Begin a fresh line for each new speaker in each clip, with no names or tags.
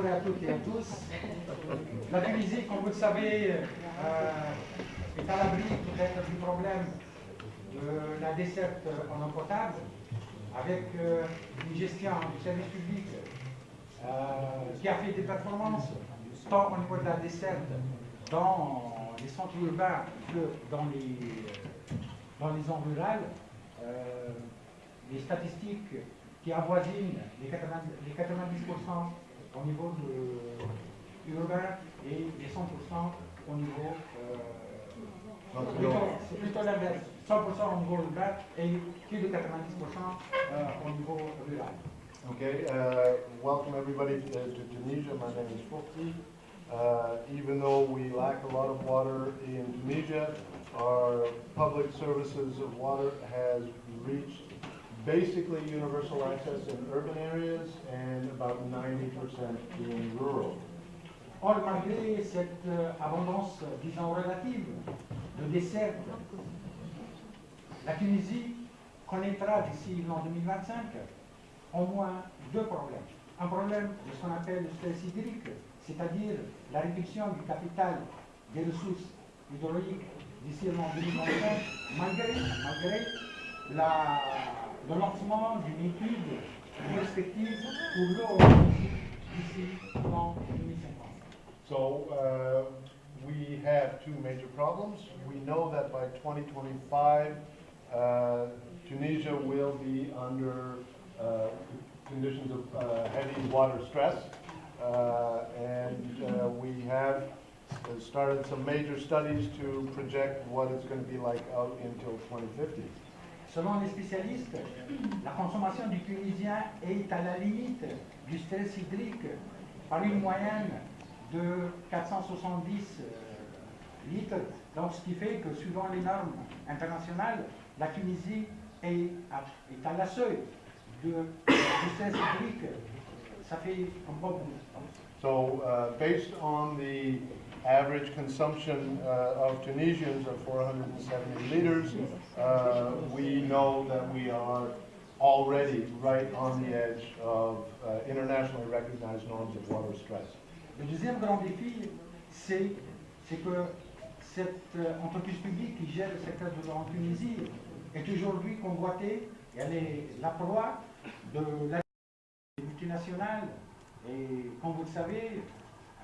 Bonjour à toutes et à tous. La Tunisie, comme vous le savez, euh, est à l'abri peut-être du problème de la desserte en eau potable, avec euh, une gestion du service public euh, qui a fait des performances, tant au niveau de la desserte dans les centres urbains que dans les, dans les zones rurales. les statistiques qui avoisinent les 90%, les 90 au niveau de, urbain et les 100% au niveau... Euh, c'est plutôt l'inverse. 100% au niveau urbain et plus de 90% euh, au niveau rural.
Okay, uh, welcome everybody to, to, Tunisia. My name is Fufti. Uh, even though we lack a lot of water in Tunisia, our public services of water has reached basically universal access in urban areas and about 90% in rural.
Or, malgré cette euh, abondance, disons, relative de dessert, la Tunisie connaîtra d'ici l'an 2025 au moins deux problèmes. Un problème de ce qu'on appelle le stress hydrique, c'est-à-dire la réduction du capital des ressources hydrauliques d'ici l'an 2025, malgré, malgré la le lancement d'une étude perspective pour l'eau d'ici en 2050.
So uh, we have two major problems. We know that by 2025, uh, Tunisia will be under uh, conditions of uh, heavy water stress. Uh, and uh, we have started some major studies to project what it's going to be like out until 2050.
Selon les spécialistes, la consommation du Tunisien est à la limite du stress hydrique par une moyenne de 470 euh, litres. Donc, ce qui fait que, suivant les normes internationales, la Tunisie est à, est à la seuil du stress hydrique. Ça fait un bon
So, uh, based on the average consumption uh, of Tunisians of 470 liters, uh, we know that we are already right on the edge of uh, internationally recognized norms of water stress.
Le deuxième grand défi, c'est que cette euh, entreprise publique qui gère le secteur de l'eau en Tunisie est aujourd'hui convoitée et elle est la proie de la multinationale. Et comme vous le savez,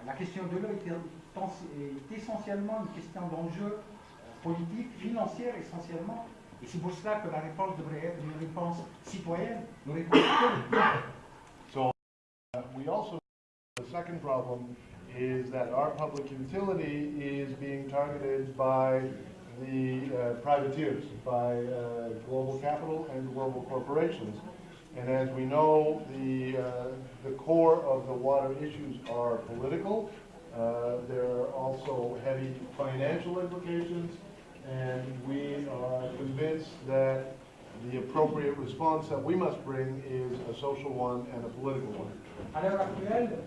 la question de l'eau est est essentiellement une question d'enjeu euh, politique, financière essentiellement, et c'est pour cela que la réponse devrait être une réponse citoyenne, une réponse politique.
So, uh, we also, the second problem is that our public utility is being targeted by the uh, privateers, by uh, global capital and global corporations. And as we know, the, uh, the core of the water issues are political, uh, there are also heavy financial implications, and we are convinced that the appropriate response that we must bring is a social one and a political one.
À l'heure actuelle,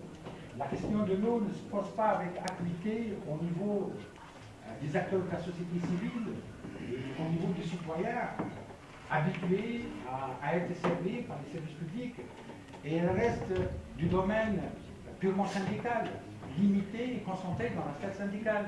la question de l'eau ne se pose pas avec acuité au niveau euh, des acteurs de la société civile au niveau des citoyens habitués à, à être servis par les services publics, et elle reste du domaine purement syndical. limité et concentré dans la sphère syndicale.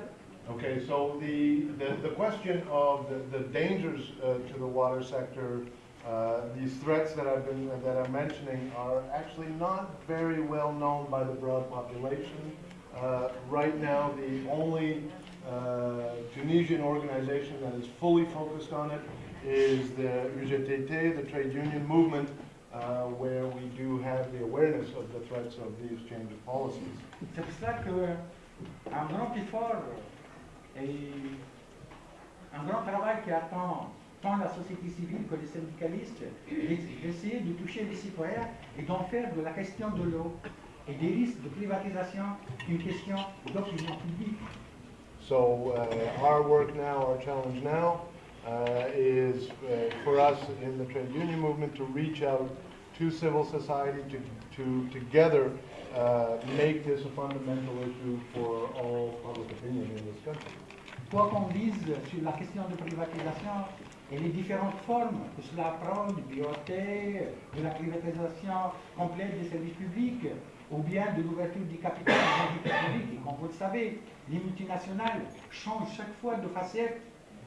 Okay, so the, the, the question of the, the dangers uh, to the water sector, uh, these threats that I've been that I'm mentioning are actually not very well known by the broad population. Uh, right now, the only uh, Tunisian organization that is fully focused on it is the UGTT, the trade union movement, uh, where we do have the awareness of the threats of these change of policies.
C'est pour cela qu'un grand effort et un grand travail qui attend tant la société civile que les syndicalistes d'essayer de toucher les citoyens et d'en faire de la question de l'eau et des risques de privatisation une question d'opinion publique.
So uh, our work now, our challenge now, is uh, for us in the trade union movement to reach out to civil society to, to together uh, make this a fundamental issue for all public opinion in this country.
Quoi qu'on dise sur la question de privatisation et les différentes formes que cela prend, du BOT, de la privatisation complète des services publics, ou bien de l'ouverture du capital des entités publiques. Et comme vous le savez, les multinationales changent chaque fois de facette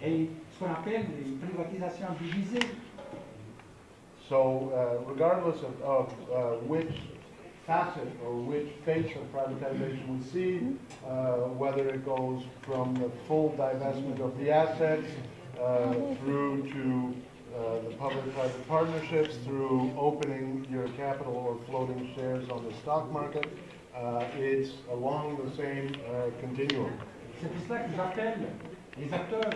et ce qu'on appelle une privatisation divisée.
So uh, regardless of, of uh, which facet or which face of privatization we see, uh, whether it goes from the full divestment of the assets uh, through to uh, the public-private partnerships, through opening your capital or floating shares on the stock market, uh, it's along the same uh, continuum.
C'est pour que j'appelle les acteurs,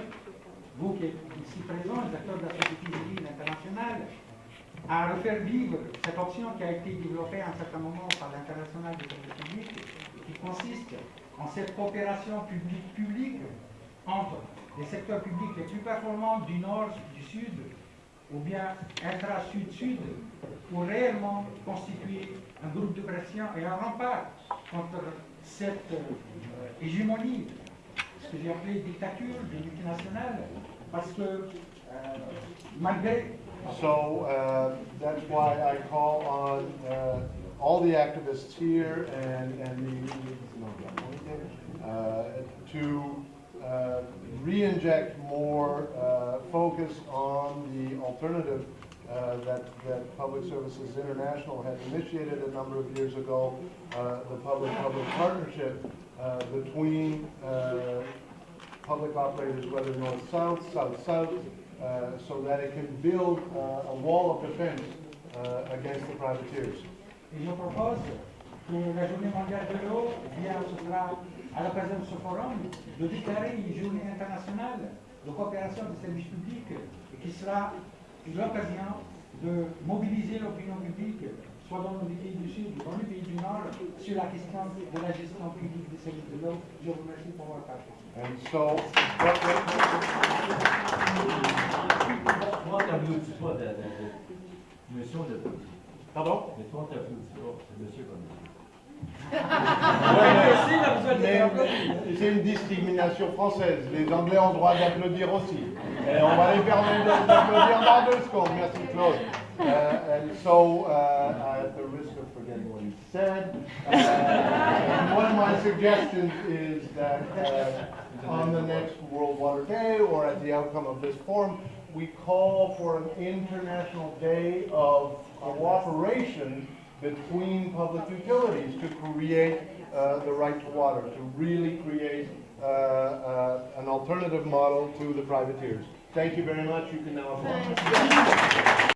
vous qui êtes ici présents, les acteurs de la société civile internationale, à refaire vivre cette option qui a été développée à un certain moment par l'international des services publics, qui consiste en cette coopération publique-publique entre les secteurs publics les plus performants du nord, du sud, ou bien intra-sud-sud, pour réellement constituer un groupe de pression et un rempart contre cette euh, hégémonie, ce que j'ai appelé dictature de multinationales, que euh,
So uh, that's why I call on uh, all the activists here and, and the, uh, to uh, re-inject more uh, focus on the alternative uh, that, that Public Services International had initiated a number of years ago, uh, the public-public partnership uh, between uh, public operators, whether north-south, south-south, uh, so that it can build uh, a wall of defense uh, against the privateers.
E eu o que a Júlia Mundial virou via a representação do Fórum de declarar a Júlia Internacional de cooperação de serviços públicos, que será l'occasion de mobilizar a opinião pública soit dans les pays du Sud ou dans les pays du Nord, sur la question de la gestion publique des services de l'eau. Je vous remercie pour votre attention.
Pardon?
Mais toi, t'applaudis pas, c'est monsieur comme monsieur.
Mais c'est une discrimination française. Les Anglais ont le droit d'applaudir aussi. Et on va les permettre d'applaudir dans deux secondes. Merci Claude. Uh, and so, uh, at the risk of forgetting what he said, uh, one of my suggestions is that uh, on the next World Water Day or at the outcome of this forum, we call for an international day of cooperation between public utilities to create uh, the right to water, to really create uh, uh, an alternative model to the privateers. Thank you very much. You can now applaud.